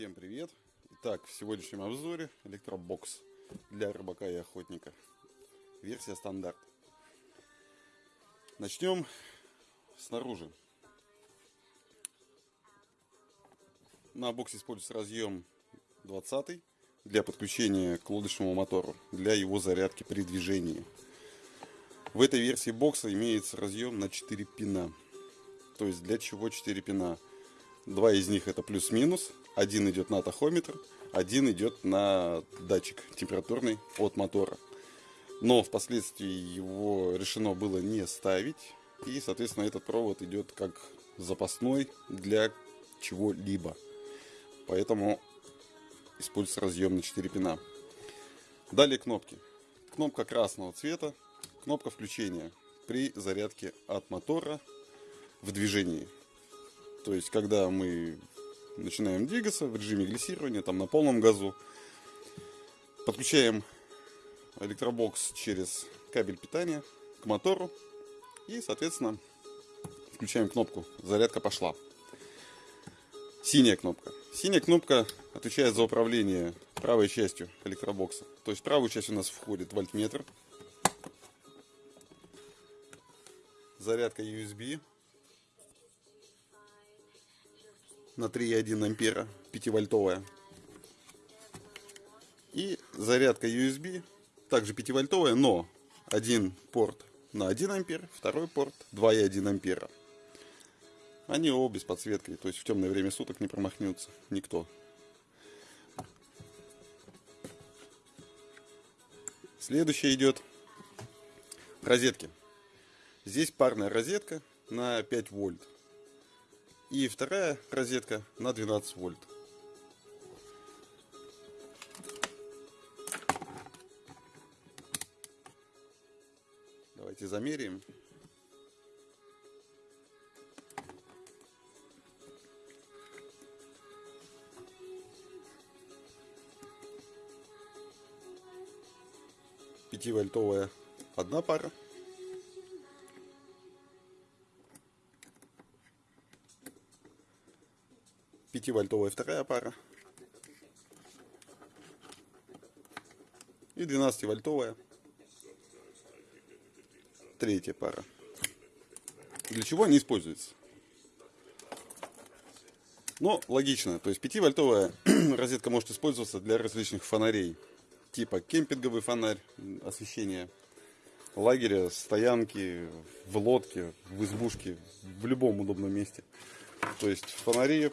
Всем привет! Итак, в сегодняшнем обзоре электробокс для рыбака и охотника. Версия стандарт. Начнем снаружи. На боксе используется разъем 20 для подключения к лодочному мотору, для его зарядки при движении. В этой версии бокса имеется разъем на 4 пина. То есть для чего 4 пина? Два из них это плюс-минус, один идет на тахометр, один идет на датчик температурный от мотора. Но впоследствии его решено было не ставить. И, соответственно, этот провод идет как запасной для чего-либо. Поэтому используется разъем на 4 пина. Далее кнопки. Кнопка красного цвета, кнопка включения при зарядке от мотора в движении. То есть, когда мы начинаем двигаться в режиме глиссирования, там на полном газу. Подключаем электробокс через кабель питания к мотору и, соответственно, включаем кнопку «Зарядка пошла». Синяя кнопка. Синяя кнопка отвечает за управление правой частью электробокса. То есть правую часть у нас входит вольтметр, зарядка USB, на 3,1 ампера 5-вольтовая. И зарядка USB, также 5-вольтовая, но один порт на 1 ампер, второй порт 2,1 ампера. Они обе с подсветкой, то есть в темное время суток не промахнется никто. Следующее идет розетки. Здесь парная розетка на 5 вольт. И вторая розетка на 12 вольт. Давайте замеряем. Пятивольтовая одна пара. 5-вольтовая вторая пара. И 12-вольтовая третья пара. Для чего они используются? Но логично, то есть 5-вольтовая розетка может использоваться для различных фонарей, типа кемпинговый фонарь, освещение лагеря, стоянки, в лодке, в избушке, в любом удобном месте. То есть фонари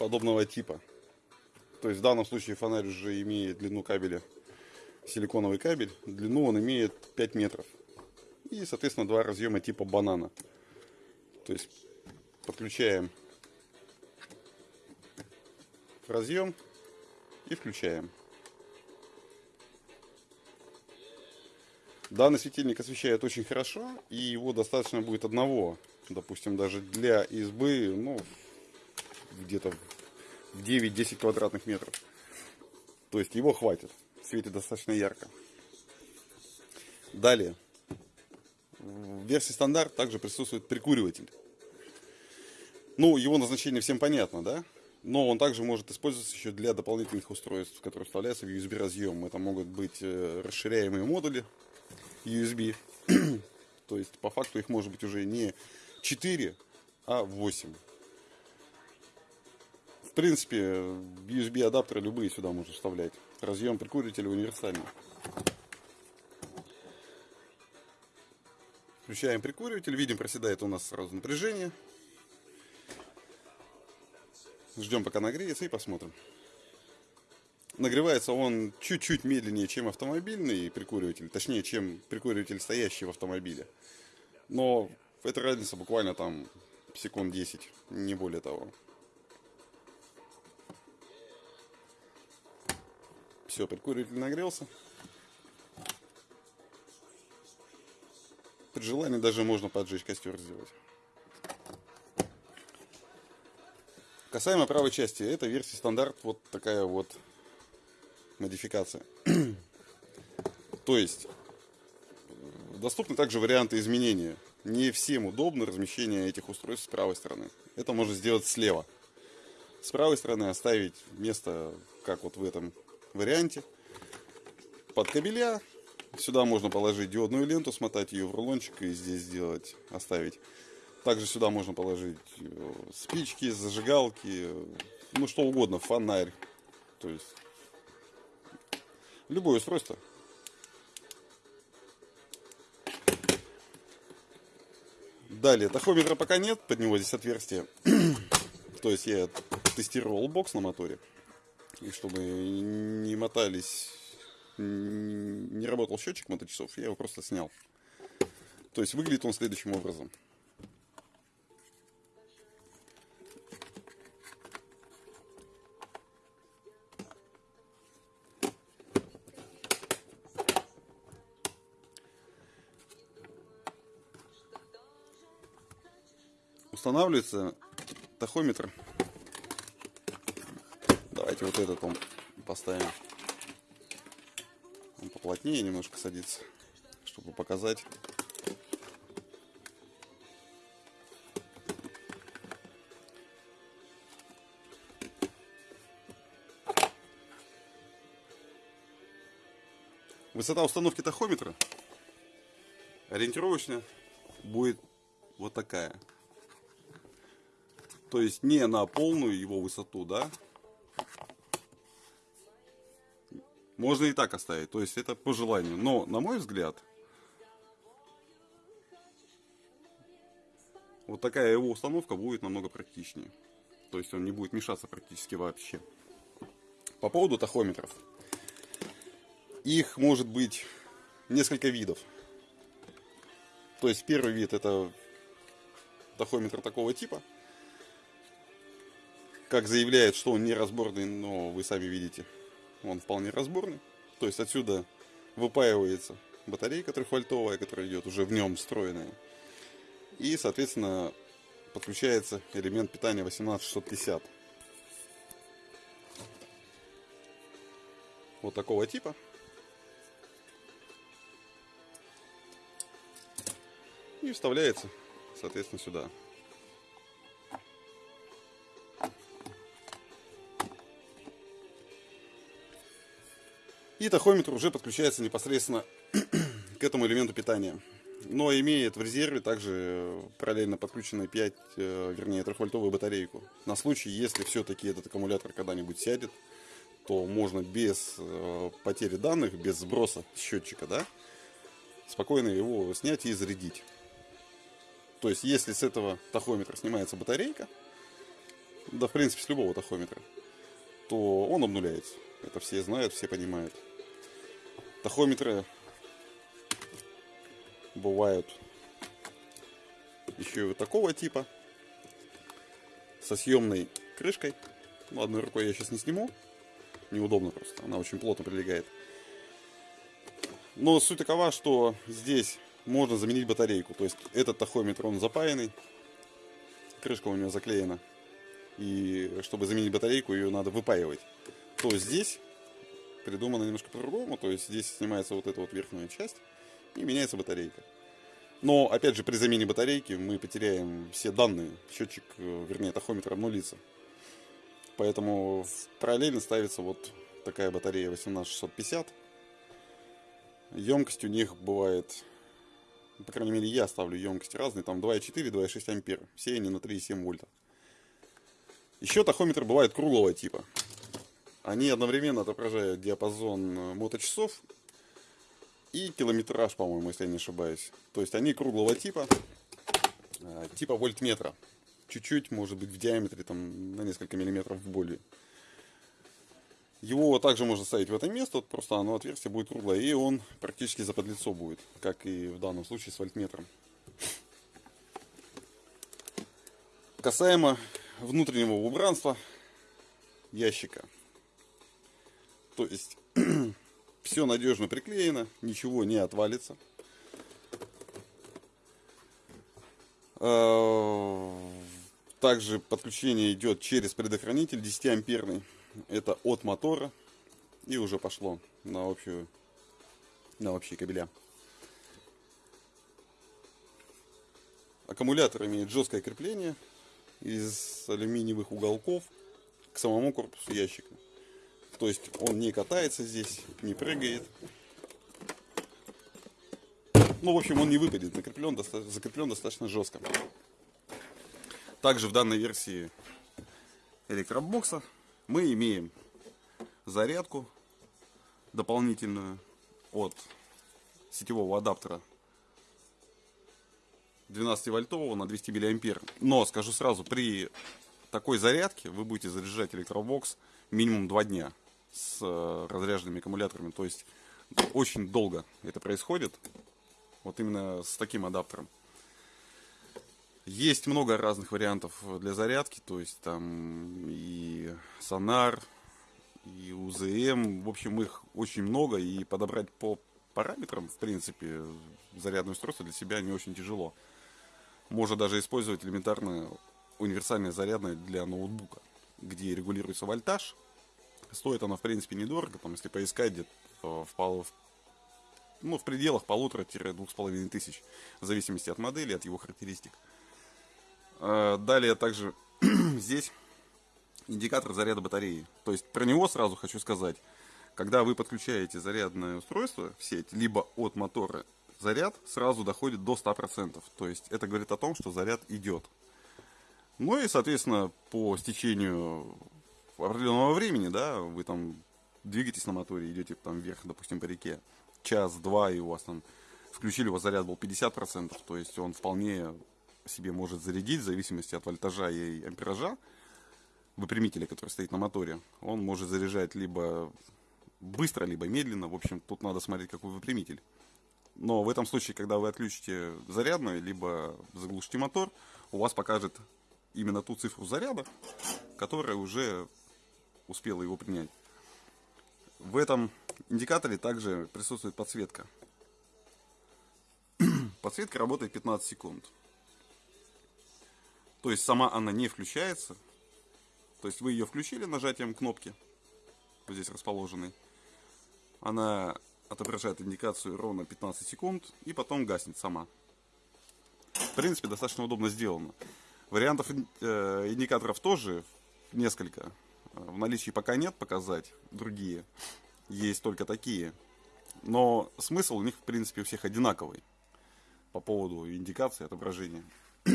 подобного типа. То есть в данном случае фонарь уже имеет длину кабеля, силиконовый кабель, длину он имеет 5 метров. И, соответственно, два разъема типа банана. То есть подключаем разъем и включаем. Данный светильник освещает очень хорошо, и его достаточно будет одного, допустим, даже для избы, ну, где-то в 9-10 квадратных метров. То есть его хватит. Светит достаточно ярко. Далее. В версии стандарт также присутствует прикуриватель. Ну, его назначение всем понятно, да? Но он также может использоваться еще для дополнительных устройств, которые вставляются в USB разъем. Это могут быть э, расширяемые модули USB. То есть, по факту их может быть уже не 4, а 8. Принципе, USB адаптеры любые сюда можно вставлять. Разъем прикурителя универсальный. Включаем прикуриватель, видим, проседает у нас сразу напряжение. Ждем, пока нагреется и посмотрим. Нагревается он чуть-чуть медленнее, чем автомобильный прикуриватель, точнее, чем прикуриватель, стоящий в автомобиле. Но эта разница буквально там секунд 10, не более того. Все, прикуриватель нагрелся. При желании даже можно поджечь костер сделать. Касаемо правой части, это версия стандарт, вот такая вот модификация. То есть, доступны также варианты изменения. Не всем удобно размещение этих устройств с правой стороны. Это можно сделать слева. с правой стороны оставить место, как вот в этом варианте, под кабеля. Сюда можно положить диодную ленту, смотать ее в рулончик и здесь сделать, оставить. Также сюда можно положить э, спички, зажигалки, ну что угодно, фонарь. То есть любое устройство. Далее, тахометра пока нет, под него здесь отверстие. То есть я тестировал бокс на моторе. И чтобы не мотались, не работал счетчик моточасов, я его просто снял. То есть выглядит он следующим образом. устанавливается тахометр. Давайте вот этот он поставим. Он поплотнее немножко садится, чтобы показать. Высота установки тахометра ориентировочно будет вот такая. То есть не на полную его высоту, да? Можно и так оставить. То есть это по желанию. Но, на мой взгляд, вот такая его установка будет намного практичнее. То есть он не будет мешаться практически вообще. По поводу тахометров. Их может быть несколько видов. То есть первый вид это тахометр такого типа – как заявляет, что он не разборный, но вы сами видите, он вполне разборный. То есть отсюда выпаивается батарейка трехвольтовая, которая идет уже в нем встроенная. И, соответственно, подключается элемент питания 18650. Вот такого типа. И вставляется, соответственно, сюда. И тахометр уже подключается непосредственно к этому элементу питания. Но имеет в резерве также параллельно подключенную 5, э, вернее 3-вольтовую батарейку. На случай, если все-таки этот аккумулятор когда-нибудь сядет, то можно без э, потери данных, без сброса счетчика, да, спокойно его снять и зарядить. То есть, если с этого тахометра снимается батарейка, да, в принципе, с любого тахометра, то он обнуляется. Это все знают, все понимают. Тахометры бывают еще и вот такого типа. Со съемной крышкой. Ну, одной рукой я сейчас не сниму. Неудобно просто. Она очень плотно прилегает. Но суть такова, что здесь можно заменить батарейку. То есть этот тахометр, он запаянный. Крышка у него заклеена. И чтобы заменить батарейку, ее надо выпаивать. То здесь придумано немножко по-другому. То есть здесь снимается вот эта вот верхняя часть и меняется батарейка. Но, опять же, при замене батарейки мы потеряем все данные. Счетчик, э, вернее, тахометр обнулится. Поэтому параллельно ставится вот такая батарея 18650. Емкость у них бывает, по крайней мере, я ставлю емкости разные, там 2,4, 2,6 ампер. Все они на 3,7 вольта. Еще тахометр бывает круглого типа. Они одновременно отображают диапазон э, моточасов и километраж, по-моему, если я не ошибаюсь. То есть они круглого типа, э, типа вольтметра. Чуть-чуть, может быть, в диаметре там на несколько миллиметров более. Его также можно ставить в это место, просто оно отверстие будет круглое, и он практически за подлицо будет, как и в данном случае с вольтметром. Касаемо внутреннего убранства ящика. То есть все надежно приклеено, ничего не отвалится. А, также подключение идет через предохранитель 10 амперный. Это от мотора. И уже пошло на общую на общие кабеля. Аккумулятор имеет жесткое крепление из алюминиевых уголков. к самому корпусу ящика. То есть он не катается здесь, не прыгает. Ну, в общем, он не выпадет, закреплен, доста закреплен достаточно жестко. Также в данной версии электробокса мы имеем зарядку дополнительную от сетевого адаптера 12 вольтового на 200 миллиампер. Но скажу сразу, при такой зарядке вы будете заряжать электробокс минимум 2 дня с э, разряженными аккумуляторами. То есть очень долго это происходит. Вот именно с таким адаптером. Есть много разных вариантов для зарядки, то есть там и сонар, и УЗМ, в общем их очень много, и подобрать по параметрам, в принципе, зарядное устройство для себя не очень тяжело. Можно даже использовать элементарно универсальное зарядное для ноутбука, где регулируется вольтаж. Стоит она, в принципе, недорого, там, если поискать где-то в, в, ну, в пределах полутора-двух с половиной тысяч, в зависимости от модели, от его характеристик. А, далее также здесь индикатор заряда батареи. То есть про него сразу хочу сказать. Когда вы подключаете зарядное устройство в сеть, либо от мотора, заряд сразу доходит до 100%. То есть это говорит о том, что заряд идет. Ну и, соответственно, по стечению определенного времени, да, вы там двигаетесь на моторе, идете там вверх, допустим, по реке, час-два, и у вас там включили, у вас заряд был 50%, то есть он вполне себе может зарядить в зависимости от вольтажа и ампеража выпрямителя, который стоит на моторе. Он может заряжать либо быстро, либо медленно. В общем, тут надо смотреть, какой выпрямитель. Но в этом случае, когда вы отключите зарядную, либо заглушите мотор, у вас покажет именно ту цифру заряда, которая уже успела его принять. В этом индикаторе также присутствует подсветка. Подсветка работает 15 секунд. То есть сама она не включается. То есть вы ее включили нажатием кнопки, вот здесь расположенной. Она отображает индикацию ровно 15 секунд и потом гаснет сама. В принципе, достаточно удобно сделано. Вариантов э, индикаторов тоже несколько. В наличии пока нет показать другие. Есть только такие. Но смысл у них, в принципе, у всех одинаковый. По поводу индикации отображения.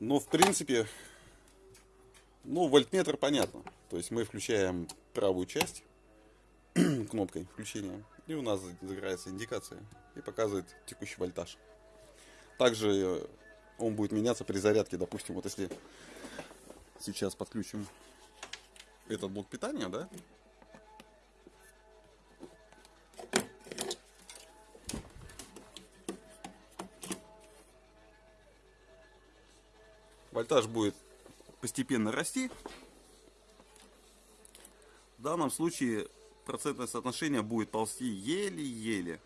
Но, в принципе, ну, вольтметр понятно. То есть мы включаем правую часть кнопкой включения, и у нас загорается индикация и показывает текущий вольтаж. Также э, он будет меняться при зарядке. Допустим, вот если сейчас подключим этот блок питания, да, вольтаж будет постепенно расти. В данном случае процентное соотношение будет ползти еле-еле.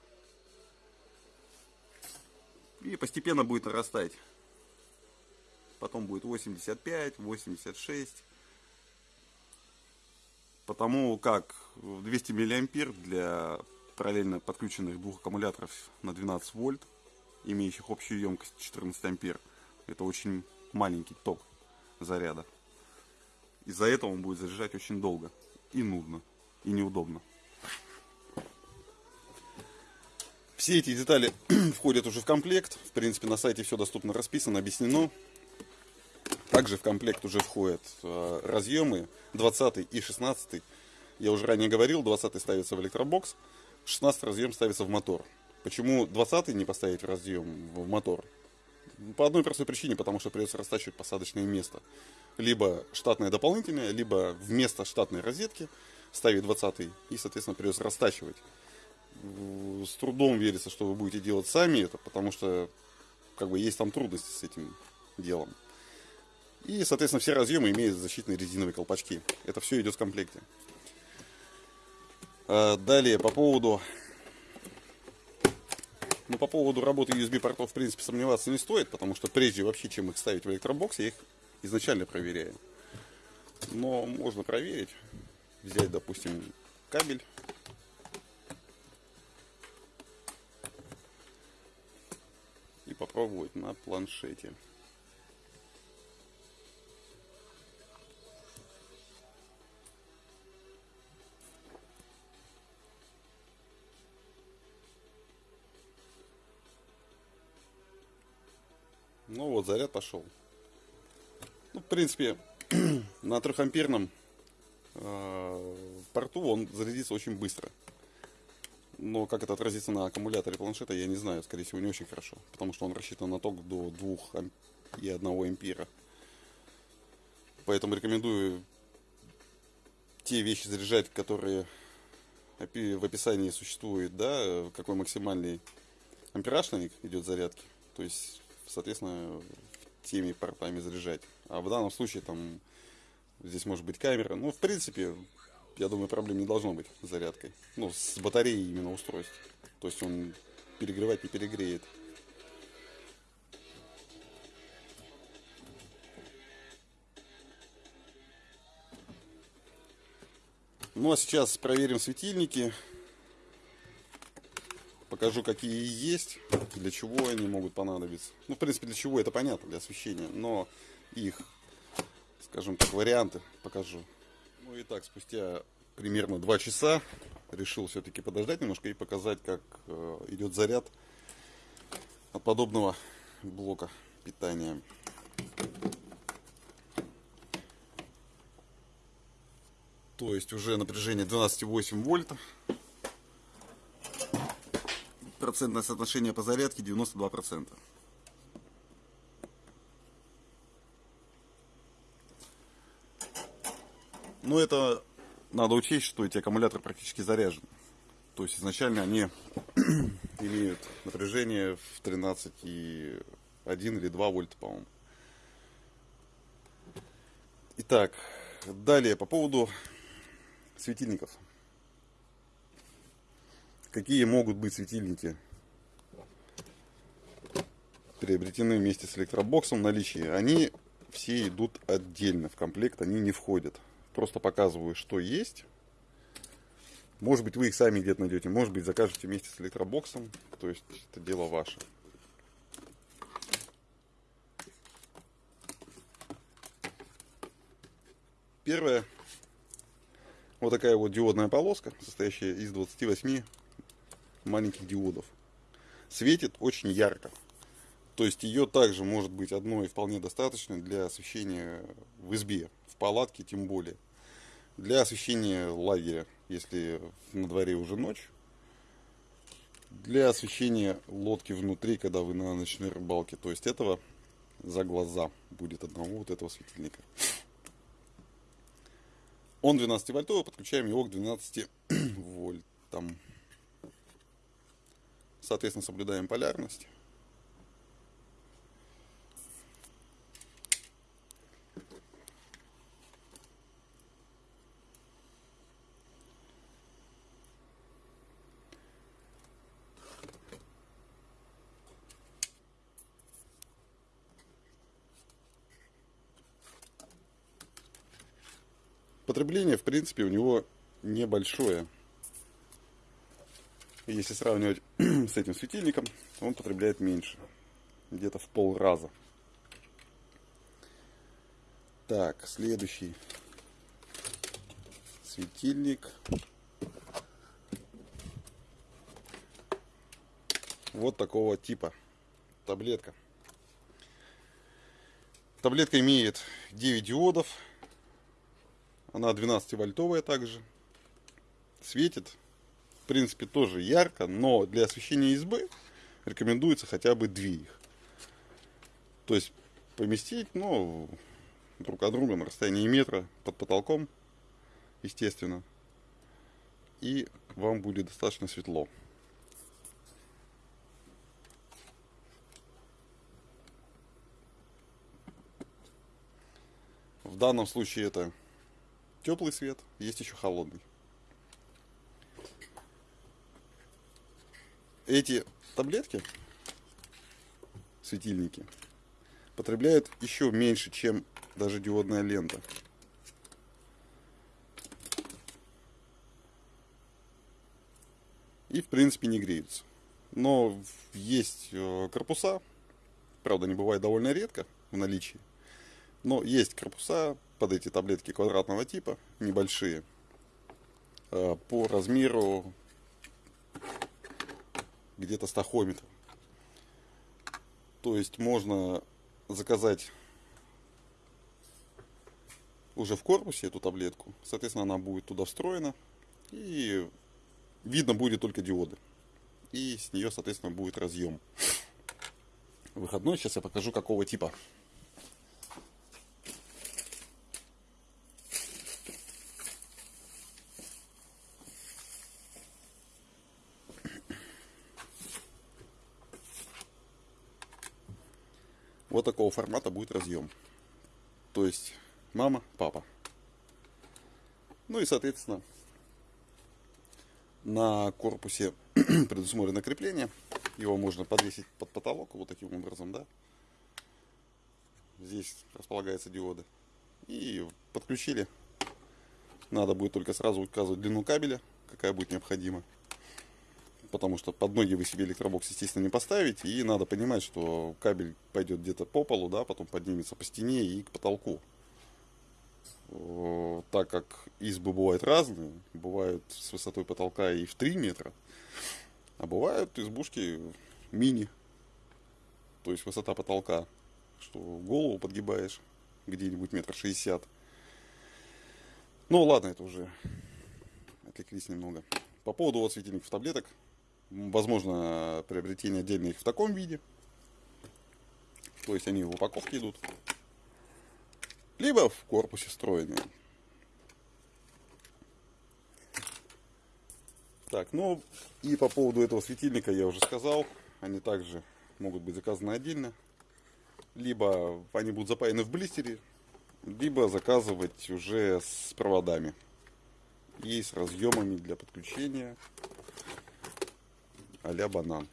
И постепенно будет нарастать. Потом будет 85, 86. Потому как 200 миллиампер для параллельно подключенных двух аккумуляторов на 12 вольт, имеющих общую емкость 14 ампер, это очень маленький ток заряда. Из-за этого он будет заряжать очень долго. И нудно, и неудобно. Все эти детали входят уже в комплект. В принципе, на сайте все доступно расписано, объяснено. Также в комплект уже входят э, разъемы 20 и 16. Я уже ранее говорил, 20 ставится в электробокс, 16 разъем ставится в мотор. Почему 20 не поставить в разъем в мотор? По одной простой причине, потому что придется растачивать посадочное место. Либо штатное дополнительное, либо вместо штатной розетки ставить 20 и, соответственно, придется растачивать. С трудом верится, что вы будете делать сами это, потому что как бы есть там трудности с этим делом. И, соответственно, все разъемы имеют защитные резиновые колпачки. Это все идет в комплекте. А, далее, по поводу но по поводу работы USB портов, в принципе, сомневаться не стоит, потому что прежде вообще, чем их ставить в электробокс, я их изначально проверяю. Но можно проверить. Взять, допустим, кабель. И попробовать на планшете. Вот, заряд пошел. Ну, в принципе, на 3 амперном э, порту он зарядится очень быстро. Но как это отразится на аккумуляторе планшета, я не знаю. Скорее всего, не очень хорошо. Потому что он рассчитан на ток до 2 и 1 ампера. Поэтому рекомендую те вещи заряжать, которые в описании существует, да, какой максимальный ампераж на них идет зарядки. То есть, соответственно, теми портами заряжать. А в данном случае там здесь может быть камера. Ну, в принципе, я думаю, проблем не должно быть с зарядкой. Ну, с батареей именно устройств. То есть он перегревать не перегреет. Ну а сейчас проверим светильники. Покажу, какие есть, для чего они могут понадобиться. Ну, в принципе, для чего это понятно, для освещения. Но их, скажем так, варианты покажу. Ну и так, спустя примерно 2 часа решил все-таки подождать немножко и показать, как э, идет заряд от подобного блока питания. То есть уже напряжение 12,8 вольта. Процентное соотношение по зарядке 92%. Но это надо учесть, что эти аккумуляторы практически заряжены. То есть изначально они имеют напряжение в 13,1 или 2 вольта, по-моему. Итак, далее по поводу светильников. Какие могут быть светильники приобретены вместе с электробоксом в наличии? Они все идут отдельно в комплект, они не входят. Просто показываю, что есть. Может быть, вы их сами где-то найдете, может быть, закажете вместе с электробоксом. То есть, это дело ваше. Первое вот такая вот диодная полоска, состоящая из 28 маленьких диодов. Светит очень ярко. То есть ее также может быть одной вполне достаточно для освещения в избе, в палатке тем более. Для освещения лагеря, если на дворе уже ночь. Для освещения лодки внутри, когда вы на ночной рыбалке. То есть этого за глаза будет одного вот этого светильника. Он 12 вольтовый, подключаем его к 12 вольтам. Соответственно, соблюдаем полярность. Потребление, в принципе, у него небольшое. Если сравнивать с этим светильником, он потребляет меньше. Где-то в пол раза. Так, следующий светильник. Вот такого типа. Таблетка. Таблетка имеет 9 диодов, она 12-вольтовая также. Светит. В принципе, тоже ярко, но для освещения избы рекомендуется хотя бы две их. То есть поместить, ну, друг от друга на расстоянии метра под потолком, естественно. И вам будет достаточно светло. В данном случае это теплый свет, есть еще холодный. Эти таблетки, светильники, потребляют еще меньше, чем даже диодная лента. И в принципе не греются. Но есть э, корпуса, правда не бывает довольно редко в наличии, но есть корпуса под эти таблетки квадратного типа, небольшие, э, по размеру где-то стахометр. То есть можно заказать уже в корпусе эту таблетку. Соответственно, она будет туда встроена. И видно будет только диоды. И с нее, соответственно, будет разъем. Выходной. Сейчас я покажу, какого типа. Вот такого формата будет разъем. То есть мама, папа. Ну и, соответственно, на корпусе предусмотрено крепление. Его можно подвесить под потолок вот таким образом, да. Здесь располагаются диоды. И подключили. Надо будет только сразу указывать длину кабеля, какая будет необходима потому что под ноги вы себе электробокс, естественно, не поставите, и надо понимать, что кабель пойдет где-то по полу, да, потом поднимется по стене и к потолку. Так как избы бывают разные, бывают с высотой потолка и в 3 метра, а бывают избушки мини, то есть высота потолка, что голову подгибаешь где-нибудь метр шестьдесят. Ну ладно, это уже отвлеклись немного. По поводу вот светильников таблеток, Возможно, приобретение отдельно их в таком виде. То есть они в упаковке идут. Либо в корпусе встроенные. Так, ну и по поводу этого светильника я уже сказал. Они также могут быть заказаны отдельно. Либо они будут запаяны в блистере, либо заказывать уже с проводами и с разъемами для подключения а банан.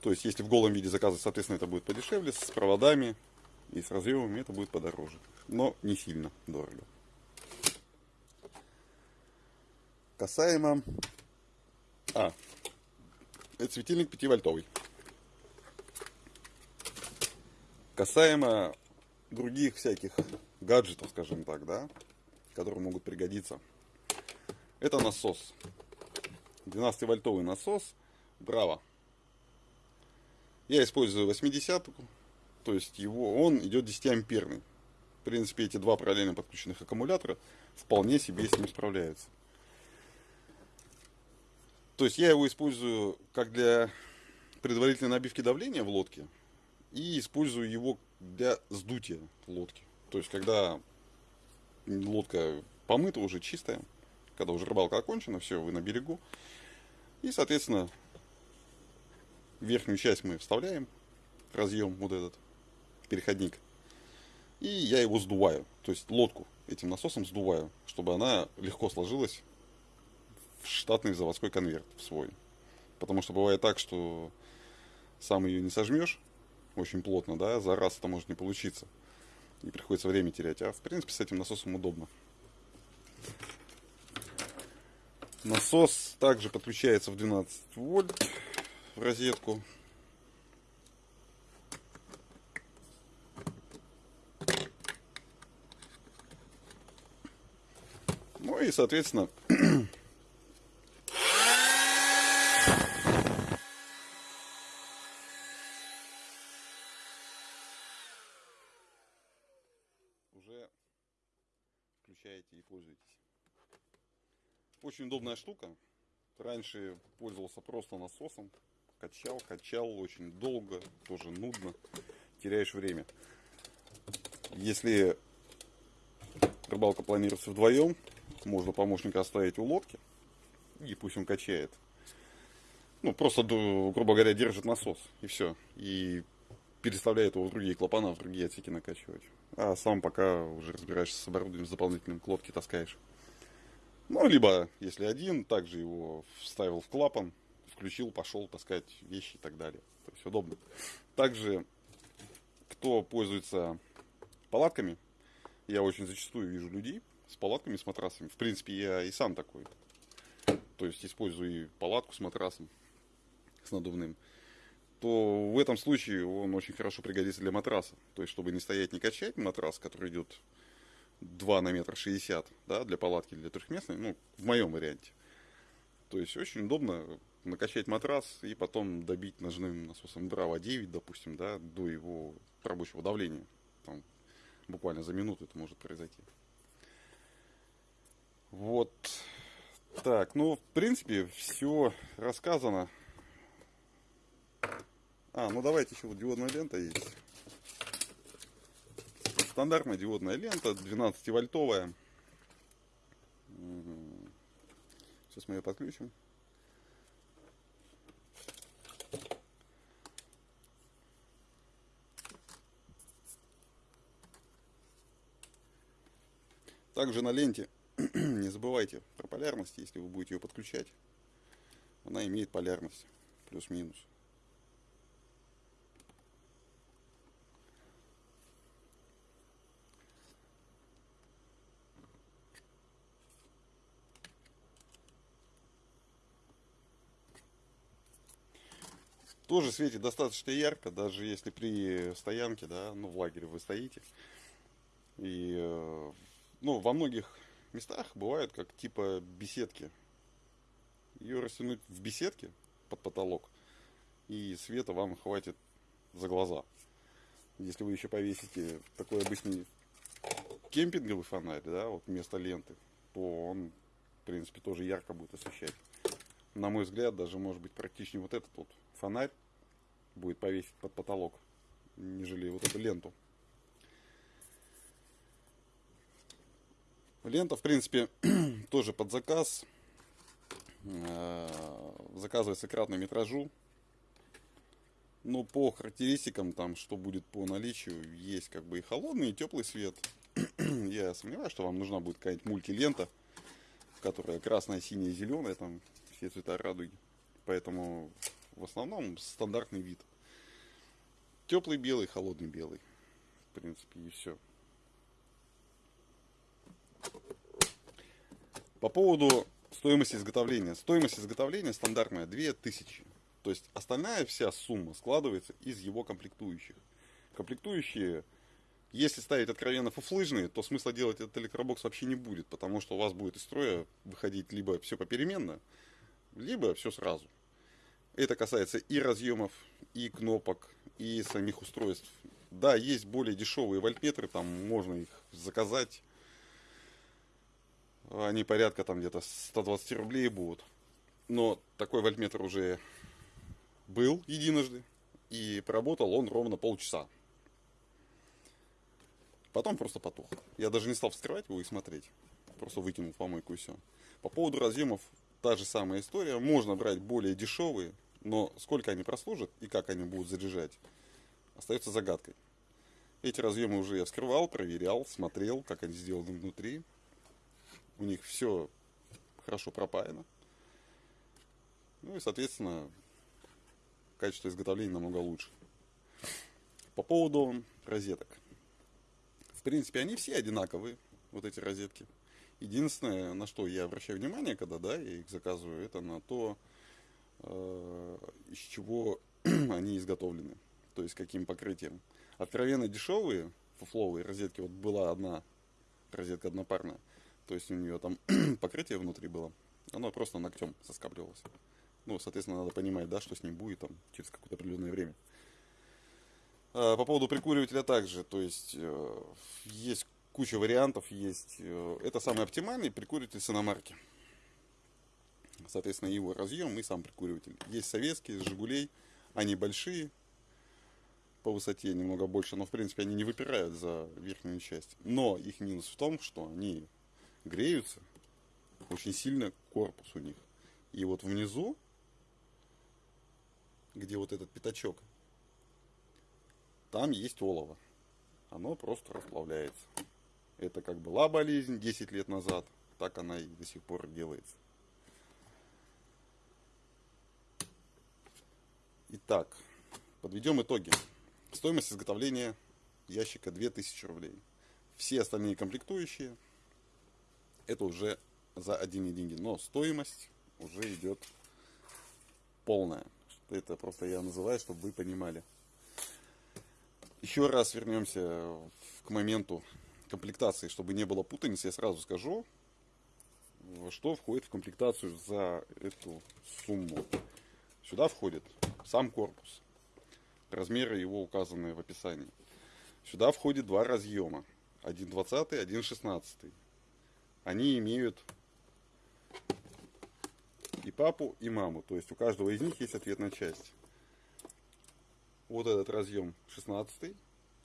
То есть, если в голом виде заказывать, соответственно, это будет подешевле, с проводами и с разъемами это будет подороже. Но не сильно дорого. Касаемо... А, это светильник 5-вольтовый. Касаемо других всяких гаджетов, скажем так, да, которые могут пригодиться. Это насос. 12-вольтовый насос Браво. Я использую 80 то есть его, он идет 10 амперный. В принципе, эти два параллельно подключенных аккумулятора вполне себе с ним справляются. То есть я его использую как для предварительной набивки давления в лодке и использую его для сдутия лодки. То есть когда лодка помыта, уже чистая, когда уже рыбалка окончена, все, вы на берегу. И, соответственно, верхнюю часть мы вставляем, разъем вот этот, переходник. И я его сдуваю, то есть лодку этим насосом сдуваю, чтобы она легко сложилась в штатный заводской конверт в свой. Потому что бывает так, что сам ее не сожмешь очень плотно, да, за раз это может не получиться. И приходится время терять. А в принципе с этим насосом удобно. Насос также подключается в 12 вольт в розетку. Ну и, соответственно, уже включаете и пользуетесь. Очень удобная штука. Раньше пользовался просто насосом. Качал, качал очень долго, тоже нудно. Теряешь время. Если рыбалка планируется вдвоем, можно помощника оставить у лодки. И пусть он качает. Ну, просто, грубо говоря, держит насос. И все. И переставляет его в другие клапана, в другие отсеки накачивать. А сам пока уже разбираешься с оборудованием, с дополнительным к лодке таскаешь. Ну, либо, если один, также его вставил в клапан, включил, пошел таскать вещи и так далее. То есть удобно. Также, кто пользуется палатками, я очень зачастую вижу людей с палатками, с матрасами. В принципе, я и сам такой. То есть использую и палатку с матрасом, с надувным. То в этом случае он очень хорошо пригодится для матраса. То есть, чтобы не стоять, не качать матрас, который идет 2 на метр 60, да, для палатки, для трехместной, ну, в моем варианте. То есть очень удобно накачать матрас и потом добить ножным насосом Браво 9, допустим, да, до его рабочего давления. Там буквально за минуту это может произойти. Вот. Так, ну, в принципе, все рассказано. А, ну давайте еще вот диодная лента есть. Стандартная диодная лента, 12-вольтовая. Сейчас мы ее подключим. Также на ленте не забывайте про полярность, если вы будете ее подключать. Она имеет полярность, плюс-минус. Тоже светит достаточно ярко, даже если при стоянке, да, ну в лагере вы стоите. И э, ну, во многих местах бывают как типа беседки. Ее растянуть в беседке под потолок, и света вам хватит за глаза. Если вы еще повесите такой обычный кемпинговый фонарь, да, вот вместо ленты, то он, в принципе, тоже ярко будет освещать. На мой взгляд, даже может быть практичнее вот этот вот фонарь будет повесить под потолок, нежели вот эту ленту. Лента, в принципе, тоже под заказ. Э, заказывается кратно метражу. Но по характеристикам, там, что будет по наличию, есть как бы и холодный, и теплый свет. Я сомневаюсь, что вам нужна будет какая-нибудь мультилента, которая красная, синяя, зеленая, там все цвета радуги. Поэтому в основном стандартный вид. Теплый белый, холодный белый. В принципе, и все. По поводу стоимости изготовления. Стоимость изготовления стандартная 2000. То есть остальная вся сумма складывается из его комплектующих. Комплектующие, если ставить откровенно фуфлыжные, то смысла делать этот электробокс вообще не будет, потому что у вас будет из строя выходить либо все попеременно, либо все сразу. Это касается и разъемов, и кнопок, и самих устройств. Да, есть более дешевые вольтметры, там можно их заказать. Они порядка там где-то 120 рублей будут. Но такой вольтметр уже был единожды. И поработал он ровно полчаса. Потом просто потух. Я даже не стал вскрывать его и смотреть. Просто выкинул в помойку и все. По поводу разъемов та же самая история. Можно брать более дешевые, но сколько они прослужат и как они будут заряжать, остается загадкой. Эти разъемы уже я вскрывал, проверял, смотрел, как они сделаны внутри. У них все хорошо пропаяно. Ну и, соответственно, качество изготовления намного лучше. По поводу розеток. В принципе, они все одинаковые, вот эти розетки. Единственное, на что я обращаю внимание, когда да, я их заказываю, это на то, из чего они изготовлены, то есть каким покрытием. Откровенно дешевые фуфловые розетки, вот была одна розетка однопарная, то есть у нее там покрытие внутри было, оно просто ногтем соскабливалось. Ну, соответственно, надо понимать, да, что с ним будет там через какое-то определенное время. А, по поводу прикуривателя также, то есть э, есть куча вариантов, есть, э, это самый оптимальный прикуриватель с иномарки соответственно, его разъем и сам прикуриватель. Есть советские, Жигулей, они большие, по высоте немного больше, но в принципе они не выпирают за верхнюю часть. Но их минус в том, что они греются, очень сильно корпус у них. И вот внизу, где вот этот пятачок, там есть олово. Оно просто расплавляется. Это как была болезнь 10 лет назад, так она и до сих пор делается. Итак, подведем итоги. Стоимость изготовления ящика 2000 рублей. Все остальные комплектующие это уже за одни деньги. Но стоимость уже идет полная. Это просто я называю, чтобы вы понимали. Еще раз вернемся к моменту комплектации, чтобы не было путаницы, я сразу скажу, что входит в комплектацию за эту сумму. Сюда входит сам корпус. Размеры его указаны в описании. Сюда входит два разъема. 1.20, 1.16. Они имеют и папу, и маму. То есть у каждого из них есть ответная часть. Вот этот разъем 16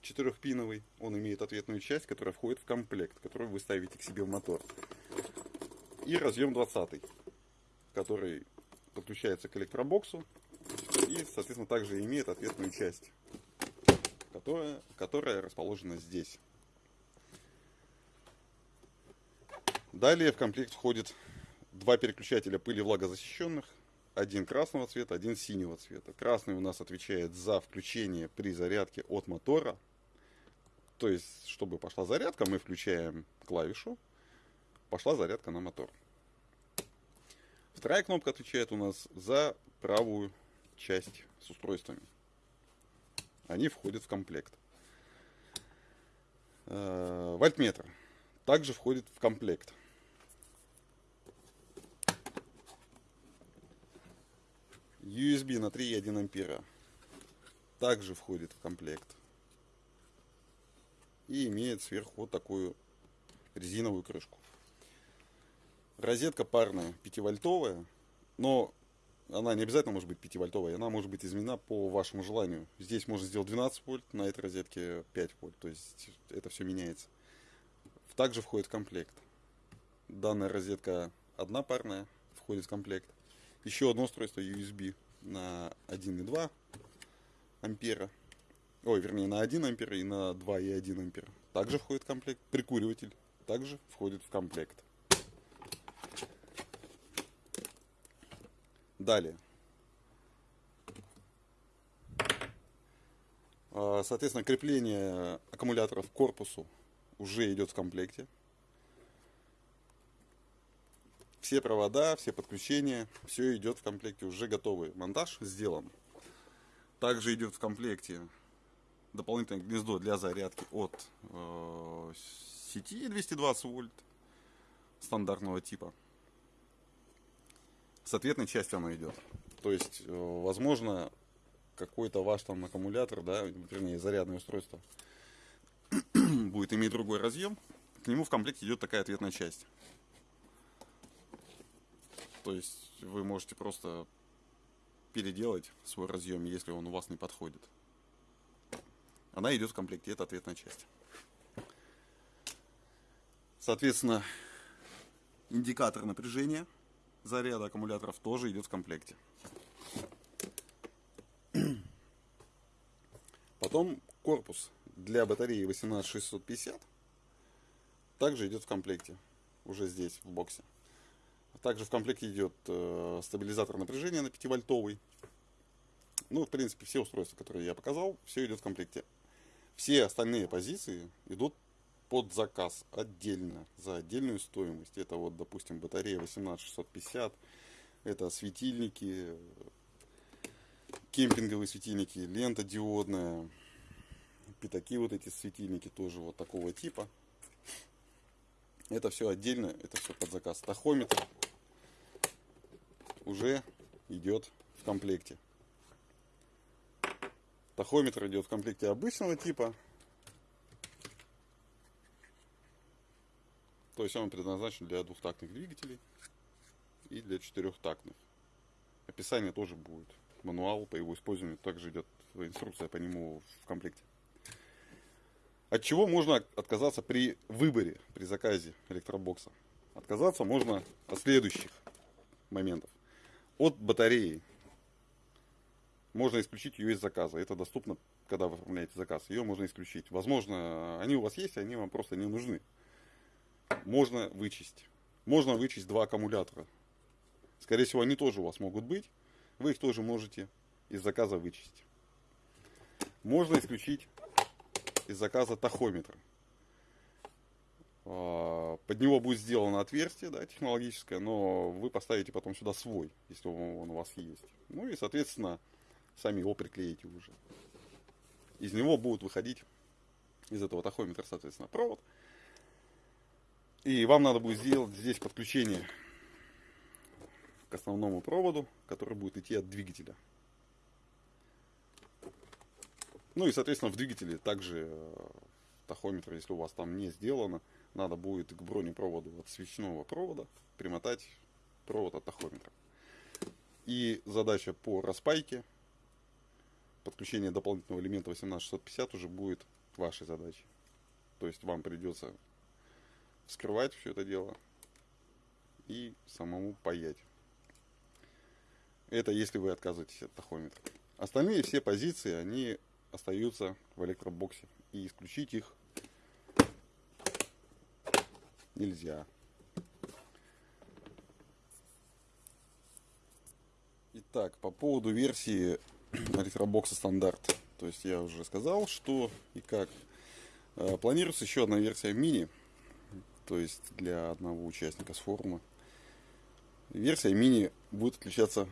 четырехпиновый, он имеет ответную часть, которая входит в комплект, который вы ставите к себе в мотор. И разъем 20, который подключается к электробоксу и, соответственно, также имеет ответную часть, которая, которая расположена здесь. Далее в комплект входит два переключателя пыли влагозащищенных, один красного цвета, один синего цвета. Красный у нас отвечает за включение при зарядке от мотора. То есть, чтобы пошла зарядка, мы включаем клавишу, пошла зарядка на мотор. Вторая кнопка отвечает у нас за правую часть с устройствами. Они входят в комплект. Э, вольтметр также входит в комплект. USB на 3,1 ампера также входит в комплект. И имеет сверху вот такую резиновую крышку. Розетка парная 5-вольтовая, но она не обязательно может быть 5-вольтовая, она может быть изменена по вашему желанию. Здесь можно сделать 12 вольт, на этой розетке 5 вольт, то есть это все меняется. Также входит в комплект. Данная розетка одна парная, входит в комплект. Еще одно устройство USB на 1,2 ампера. Ой, вернее, на 1 ампер и на 2,1 ампер. Также входит в комплект. Прикуриватель также входит в комплект. Далее. А, соответственно, крепление аккумуляторов к корпусу уже идет в комплекте. все провода, все подключения, все идет в комплекте, уже готовый. Монтаж сделан. Также идет в комплекте дополнительное гнездо для зарядки от э, сети 220 вольт стандартного типа. С ответной частью оно идет. То есть, э, возможно, какой-то ваш там аккумулятор, да, вернее, зарядное устройство будет иметь другой разъем. К нему в комплекте идет такая ответная часть. То есть вы можете просто переделать свой разъем, если он у вас не подходит. Она идет в комплекте, это ответная часть. Соответственно, индикатор напряжения заряда аккумуляторов тоже идет в комплекте. Потом корпус для батареи 18650 также идет в комплекте, уже здесь, в боксе. Также в комплекте идет э, стабилизатор напряжения на 5-вольтовый. Ну, в принципе, все устройства, которые я показал, все идет в комплекте. Все остальные позиции идут под заказ отдельно, за отдельную стоимость. Это вот, допустим, батарея 18650, это светильники, кемпинговые светильники, лента диодная, пятаки вот эти светильники тоже вот такого типа. Это все отдельно, это все под заказ. Тахометр уже идет в комплекте. Тахометр идет в комплекте обычного типа. То есть он предназначен для двухтактных двигателей и для четырехтактных. Описание тоже будет. Мануал по его использованию также идет инструкция по нему в комплекте. От чего можно отказаться при выборе, при заказе электробокса? Отказаться можно от следующих моментов от батареи. Можно исключить ее из заказа. Это доступно, когда вы оформляете заказ. Ее можно исключить. Возможно, они у вас есть, они вам просто не нужны. Можно вычесть. Можно вычесть два аккумулятора. Скорее всего, они тоже у вас могут быть. Вы их тоже можете из заказа вычесть. Можно исключить из заказа тахометр. А, под него будет сделано отверстие да, технологическое, но вы поставите потом сюда свой, если он у вас есть. Ну и, соответственно, сами его приклеите уже. Из него будут выходить, из этого тахометра, соответственно, провод. И вам надо будет сделать здесь подключение к основному проводу, который будет идти от двигателя. Ну и, соответственно, в двигателе также э, тахометр, если у вас там не сделано, надо будет к бронепроводу от свечного провода примотать провод от тахометра. И задача по распайке, подключение дополнительного элемента 18650 уже будет вашей задачей. То есть вам придется вскрывать все это дело и самому паять. Это если вы отказываетесь от тахометра. Остальные все позиции, они остаются в электробоксе. И исключить их нельзя. Итак, по поводу версии электробокса стандарт. То есть я уже сказал, что и как. Э, планируется еще одна версия мини, то есть для одного участника с форума. Версия мини будет отличаться,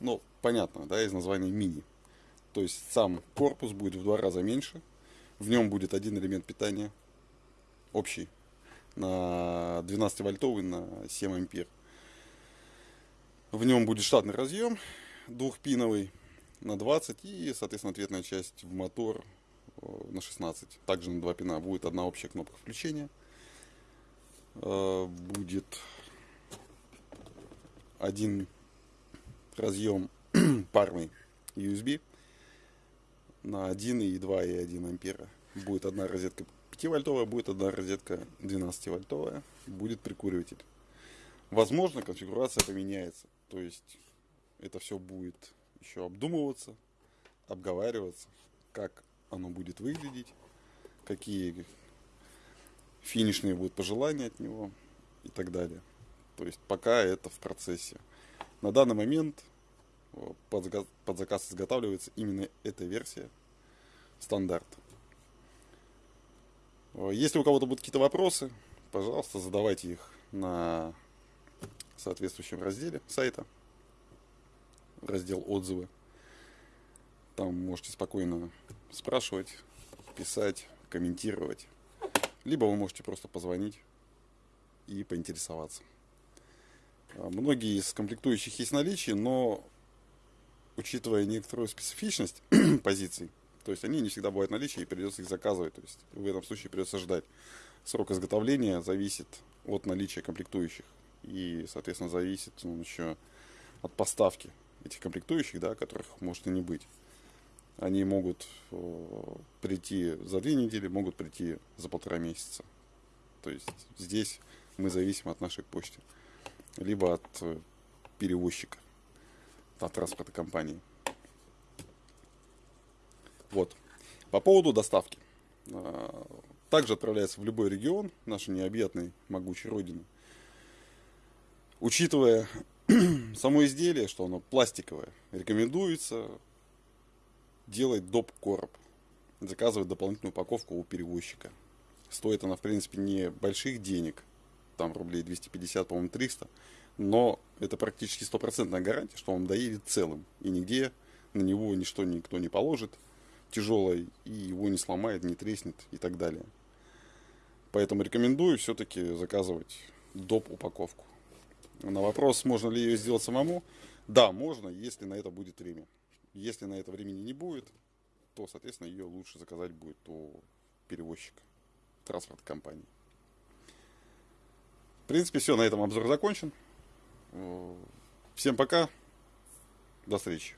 ну, понятно, да, из названия мини. То есть сам корпус будет в два раза меньше. В нем будет один элемент питания общий на 12 вольтовый на 7 ампер. В нем будет штатный разъем двухпиновый на 20 и, соответственно, ответная часть в мотор э, на 16. Также на два пина будет одна общая кнопка включения. Э, будет один разъем парный USB на 1 и 2 и 1 ампера. Будет одна розетка 5-вольтовая, будет одна розетка 12-вольтовая, будет прикуриватель. Возможно, конфигурация поменяется. То есть это все будет еще обдумываться, обговариваться, как оно будет выглядеть, какие финишные будут пожелания от него и так далее. То есть пока это в процессе. На данный момент под заказ, под заказ изготавливается именно эта версия стандарт. Если у кого-то будут какие-то вопросы, пожалуйста, задавайте их на соответствующем разделе сайта, раздел отзывы. Там можете спокойно спрашивать, писать, комментировать. Либо вы можете просто позвонить и поинтересоваться. Многие из комплектующих есть в наличии, но учитывая некоторую специфичность позиций, то есть они не всегда бывают в наличии и придется их заказывать. То есть в этом случае придется ждать. Срок изготовления зависит от наличия комплектующих. И, соответственно, зависит он еще от поставки этих комплектующих, да, которых может и не быть. Они могут э, прийти за две недели, могут прийти за полтора месяца. То есть здесь мы зависим от нашей почты. Либо от э, перевозчика от транспортной компании. Вот. По поводу доставки. А, также отправляется в любой регион нашей необъятной могучей родины. Учитывая само изделие, что оно пластиковое, рекомендуется делать доп. короб. Заказывать дополнительную упаковку у перевозчика. Стоит она, в принципе, не больших денег, там рублей 250, по-моему, 300, но это практически стопроцентная гарантия, что он доедет целым. И нигде на него ничто никто не положит тяжелое, и его не сломает, не треснет и так далее. Поэтому рекомендую все-таки заказывать доп. упаковку. На вопрос, можно ли ее сделать самому, да, можно, если на это будет время. Если на это времени не будет, то, соответственно, ее лучше заказать будет у перевозчика, транспортной компании. В принципе, все, на этом обзор закончен. Всем пока. До встречи.